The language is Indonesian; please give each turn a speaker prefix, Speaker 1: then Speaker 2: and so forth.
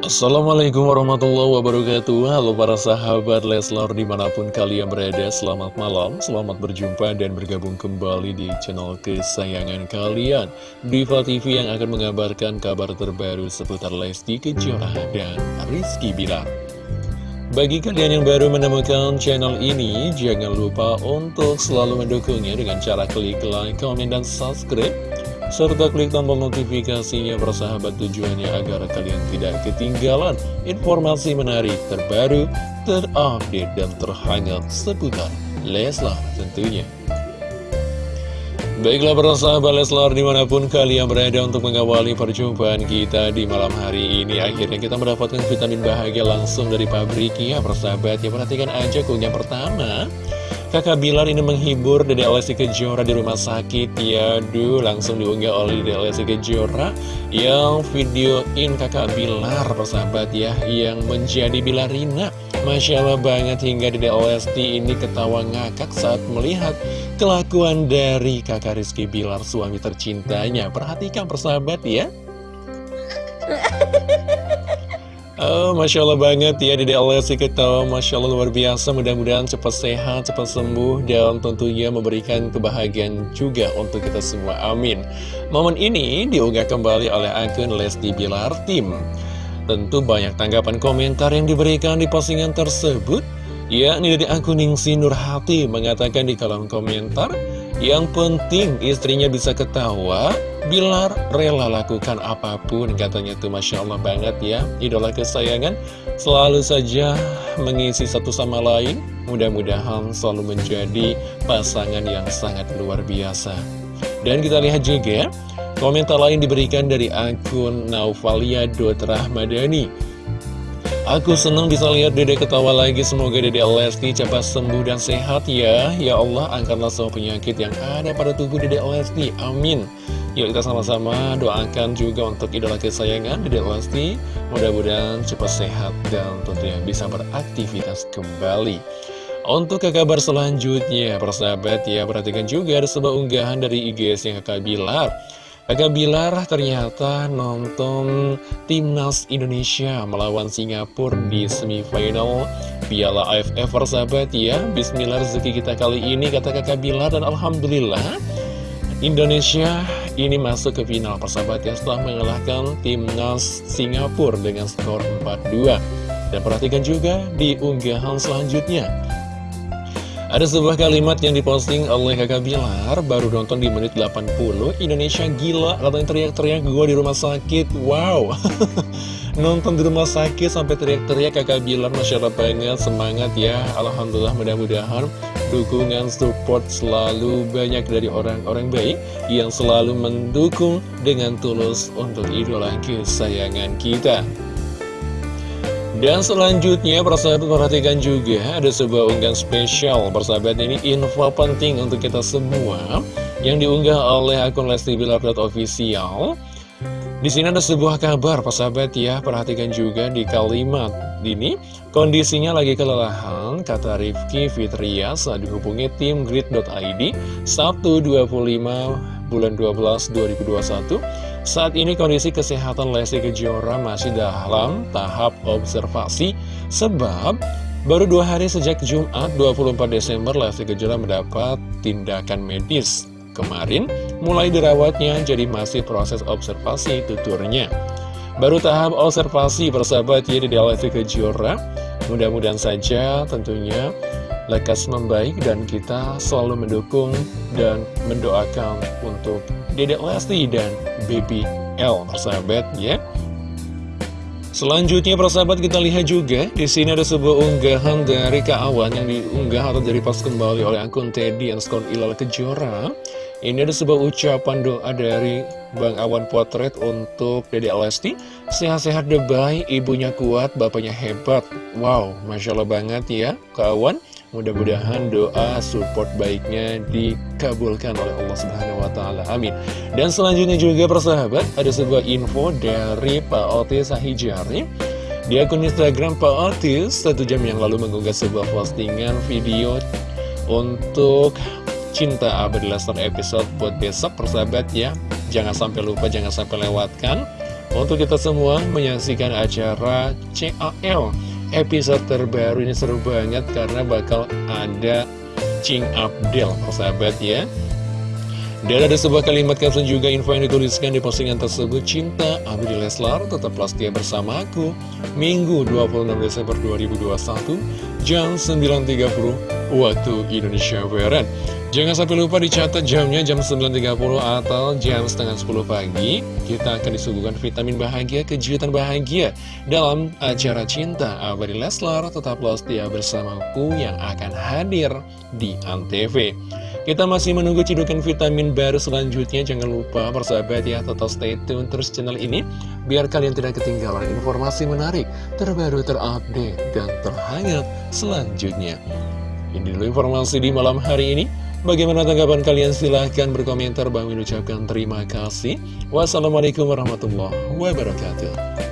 Speaker 1: Assalamualaikum warahmatullahi wabarakatuh. Halo para sahabat Leslar di mana pun kalian berada Selamat malam, selamat berjumpa dan bergabung kembali di channel kesayangan kalian. Diva TV yang akan mengabarkan kabar terbaru seputar Lesti Kejora dan Rizky Bilar. Bagi kalian yang baru menemukan channel ini Jangan lupa untuk selalu mendukungnya dengan cara klik like, komen, dan subscribe serta klik tombol notifikasinya bersahabat tujuannya agar kalian tidak ketinggalan informasi menarik terbaru, terupdate, dan terhangat seputar Leslar tentunya. Baiklah para sahabat Leslar di mana pun kalian berada untuk mengawali perjumpaan kita di malam hari ini Akhirnya kita mendapatkan vitamin bahagia langsung dari pabriknya persahabat Ya perhatikan aja kunyah pertama Kakak Bilar ini menghibur Dede Lesti Kejora di rumah sakit. Ya Duh langsung diunggah oleh Dede Lesti Kejora Yang videoin kakak Bilar persahabat ya Yang menjadi Bilarina. Masya Allah banget hingga Dede Lesti ini ketawa ngakak saat melihat Kelakuan dari kakak Rizky Bilar suami tercintanya. Perhatikan persahabat ya Oh, Masya Allah banget ya Dede Lesti ketawa Masya Allah luar biasa Mudah-mudahan cepat sehat, cepat sembuh Dan tentunya memberikan kebahagiaan juga untuk kita semua. Amin. Momen ini diunggah kembali oleh akun Lesti Bilar Tim. Tentu banyak tanggapan komentar yang diberikan di postingan tersebut yakni dari akun Ningsi Nurhati mengatakan di kolom komentar Yang penting istrinya bisa ketawa Bilar rela lakukan apa pun katanya tuh Masya Allah banget ya Idola kesayangan. Selalu saja mengisi satu sama lain Mudah-mudahan selalu menjadi pasangan yang sangat luar biasa. Dan kita lihat juga komentar lain diberikan dari akun Naufalia Rahmadani Aku senang bisa lihat dede ketawa lagi. Semoga dede Lesti cepat sembuh dan sehat ya. Ya Allah angkatlah semua penyakit yang ada pada tubuh dede Lesti. Amin. Yuk kita sama-sama doakan juga untuk idola kesayangan Dede Lesti. Mudah-mudahan cepat sehat dan tentunya bisa beraktivitas kembali. Untuk ke kabar selanjutnya Persahabat ya perhatikan juga ada sebuah unggahan dari IGS yang kakak Bilar Kakak Bilar ternyata nonton Timnas Indonesia melawan Singapura di semifinal Piala AFF persahabat ya. Bismillah rezeki kita kali ini kata kakak Bilar dan Alhamdulillah Indonesia ini masuk ke final persahabat ya setelah mengalahkan timnas Singapura dengan skor 4-2 dan perhatikan juga di unggahan selanjutnya ada sebuah kalimat yang diposting oleh kakak Bilar Baru nonton di menit 80 Indonesia gila Katanya teriak-teriak gue di rumah sakit. Wow. Nonton di rumah sakit sampai teriak-teriak kakak Bilar Masya Allah banget. Semangat ya. Alhamdulillah mudah-mudahan dukungan support selalu banyak dari orang-orang baik yang selalu mendukung dengan tulus untuk idola kesayangan kita. Dan selanjutnya persahabat perhatikan juga ada sebuah unggahan spesial. Persahabat ini info penting untuk kita semua yang diunggah oleh akun Lesti Bilar official. Di sini ada sebuah kabar persahabat ya. Perhatikan juga di kalimat ini. Kondisinya lagi kelelahan kata Rifki Fitria saat dihubungi tim grid.id Sabtu 25 bulan 12 2021 saat ini kondisi kesehatan Lesti Kejora masih dalam tahap observasi sebab baru dua hari sejak Jumat 24 Desember Lesti Kejora mendapat tindakan medis. Kemarin mulai dirawatnya jadi masih proses observasi tuturnya. Baru tahap observasi persahabat ya di Lesti Kejora. Mudah-mudahan saja tentunya lekas membaik dan kita selalu mendukung dan mendoakan untuk Dedek Lesti dan Baby L persahabat ya. Selanjutnya persahabat kita lihat juga di sini ada sebuah unggahan dari Kak Awan yang diunggah atau dari pas kembali oleh akun Teddy Skon Ilal Kejora. Ini ada sebuah ucapan doa dari Bang Awan Potret untuk Dede Lesti. Sehat-sehat debay, ibunya kuat, bapaknya hebat. Wow, Masya Allah banget ya kawan Mudah-mudahan doa support baiknya dikabulkan oleh Allah Subhanahu Wa Taala. Amin. Dan selanjutnya juga persahabat, ada sebuah info dari Pak Otis Sahijari. Di akun Instagram Pak Otis, satu jam yang lalu mengunggah sebuah postingan video untuk Cinta Abadi Lesnar episode buat besok persahabat ya Jangan sampai lupa, jangan sampai lewatkan Untuk kita semua menyaksikan acara CAL Episode terbaru ini seru banget karena bakal ada Cing Abdel, persahabat ya. Dan ada sebuah kalimat caption juga info yang dituliskan di postingan tersebut. Cinta Abdi Leslar tetaplah setia bersama aku. Minggu 26 Desember 2021 Jam 9.30 Waktu Indonesia Barat Jangan sampai lupa dicatat jamnya jam 9.30 atau jam setengah 10 pagi Kita akan disuguhkan vitamin bahagia, kejutan bahagia Dalam acara Cinta Abadi Leslar Tetaplah setia bersamaku yang akan hadir di Antv kita masih menunggu cidukan vitamin baru selanjutnya. Jangan lupa persahabat ya, tetap stay tune terus channel ini. Biar kalian tidak ketinggalan informasi menarik, terbaru, terupdate, dan terhangat selanjutnya. Ini dulu informasi di malam hari ini. Bagaimana tanggapan kalian? Silahkan berkomentar. Bang ucapkan terima kasih. Wassalamualaikum warahmatullahi wabarakatuh.